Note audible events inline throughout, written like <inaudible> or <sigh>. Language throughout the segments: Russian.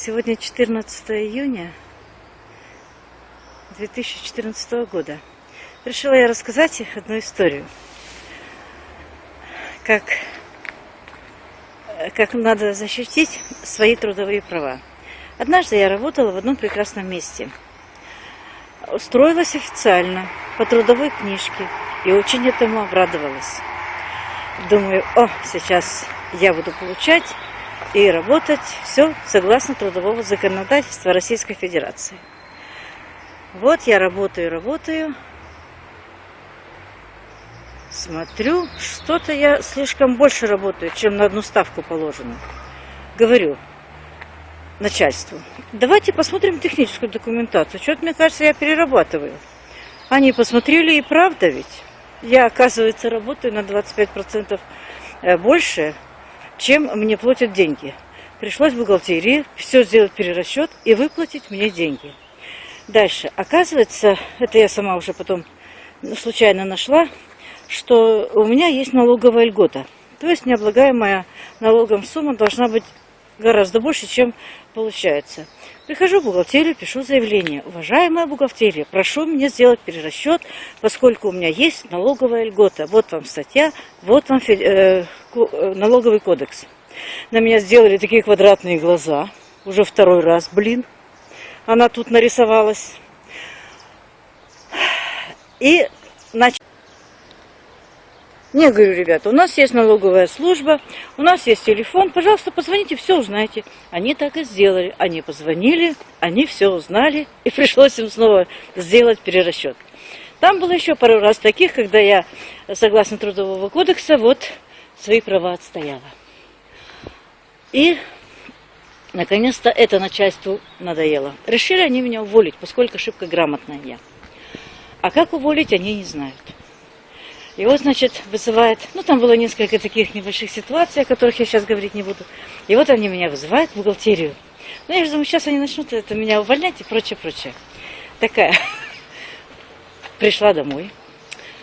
Сегодня 14 июня 2014 года. Решила я рассказать одну историю. Как, как надо защитить свои трудовые права. Однажды я работала в одном прекрасном месте. Устроилась официально по трудовой книжке и очень этому обрадовалась. Думаю, о, сейчас я буду получать и работать все согласно трудового законодательства Российской Федерации. Вот я работаю, работаю. Смотрю, что-то я слишком больше работаю, чем на одну ставку положено. Говорю начальству, давайте посмотрим техническую документацию. Что-то, мне кажется, я перерабатываю. Они посмотрели, и правда ведь. Я, оказывается, работаю на 25% э, больше, чем мне платят деньги. Пришлось в бухгалтерии все сделать перерасчет и выплатить мне деньги. Дальше. Оказывается, это я сама уже потом случайно нашла, что у меня есть налоговая льгота. То есть необлагаемая налогом сумма должна быть гораздо больше, чем получается. Прихожу в бухгалтерию, пишу заявление. Уважаемая бухгалтерия, прошу меня сделать перерасчет, поскольку у меня есть налоговая льгота. Вот вам статья, вот вам э, э, налоговый кодекс. На меня сделали такие квадратные глаза. Уже второй раз, блин. Она тут нарисовалась. И начала не, говорю, ребята, у нас есть налоговая служба, у нас есть телефон, пожалуйста, позвоните, все узнаете. Они так и сделали. Они позвонили, они все узнали, <laughs> и пришлось им снова сделать перерасчет. Там было еще пару раз таких, когда я, согласно Трудового кодекса, вот свои права отстояла. И, наконец-то, это начальству надоело. Решили они меня уволить, поскольку ошибка грамотная я. А как уволить, они не знают. Его, значит, вызывает, ну, там было несколько таких небольших ситуаций, о которых я сейчас говорить не буду. И вот они меня вызывают в бухгалтерию. Ну, я же думаю, сейчас они начнут это меня увольнять и прочее, прочее. Такая. <laughs> Пришла домой,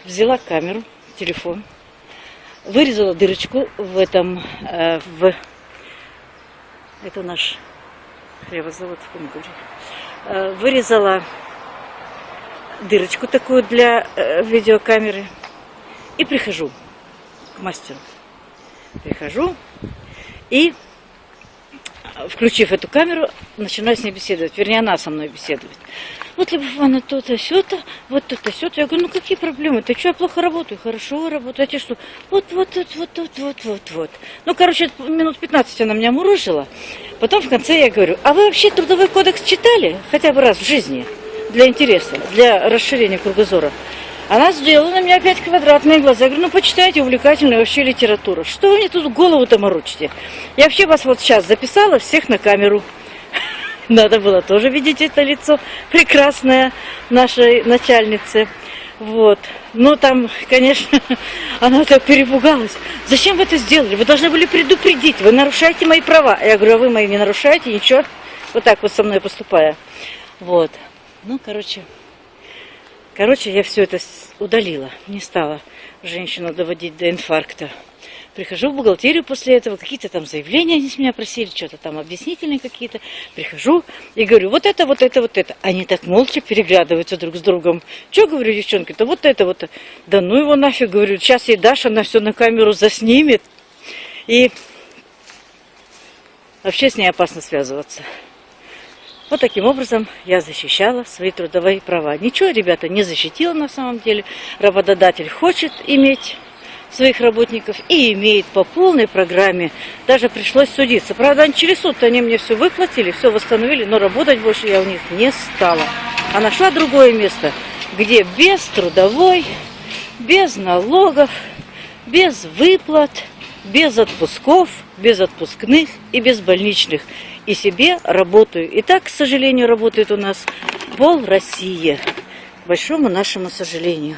взяла камеру, телефон, вырезала дырочку в этом, э, в... Это наш хлебозавод в Кунгуре. Э, вырезала дырочку такую для э, видеокамеры и прихожу к мастеру. Прихожу и, включив эту камеру, начинаю с ней беседовать. Вернее, она со мной беседует. Вот, Любовь то-то, сё-то, вот то-то, сё-то. Я говорю, ну какие проблемы? Ты что, я плохо работаю? Хорошо работаю. А тебе что? Вот, вот, вот, вот, вот, вот, вот, вот. Ну, короче, минут 15 она меня мурыжила. Потом в конце я говорю, а вы вообще трудовой кодекс читали? Хотя бы раз в жизни. Для интереса, для расширения кругозора. Она сделала на меня опять квадратные глаза. Я говорю, ну почитайте увлекательную вообще литературу. Что вы мне тут голову-то морочите? Я вообще вас вот сейчас записала всех на камеру. <laughs> Надо было тоже видеть это лицо прекрасное нашей начальницы. Вот. Ну, там, конечно, <laughs> она так перепугалась. Зачем вы это сделали? Вы должны были предупредить. Вы нарушаете мои права. Я говорю, а вы мои не нарушаете, ничего. Вот так вот со мной поступая. Вот. Ну, короче, Короче, я все это удалила, не стала женщину доводить до инфаркта. Прихожу в бухгалтерию после этого, какие-то там заявления они с меня просили, что-то там объяснительные какие-то. Прихожу и говорю, вот это, вот это, вот это. Они так молча переглядываются друг с другом. Что, говорю, девчонки-то, вот это, вот. Да ну его нафиг, говорю, сейчас ей Даша на все на камеру заснимет. И вообще с ней опасно связываться. Вот таким образом я защищала свои трудовые права. Ничего, ребята, не защитила на самом деле. Работодатель хочет иметь своих работников и имеет по полной программе. Даже пришлось судиться. Правда, через суд они мне все выплатили, все восстановили, но работать больше я у них не стала. А нашла другое место, где без трудовой, без налогов, без выплат, без отпусков, без отпускных и без больничных и себе работаю. И так, к сожалению, работает у нас пол России. К большому нашему сожалению.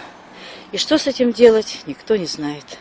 И что с этим делать, никто не знает.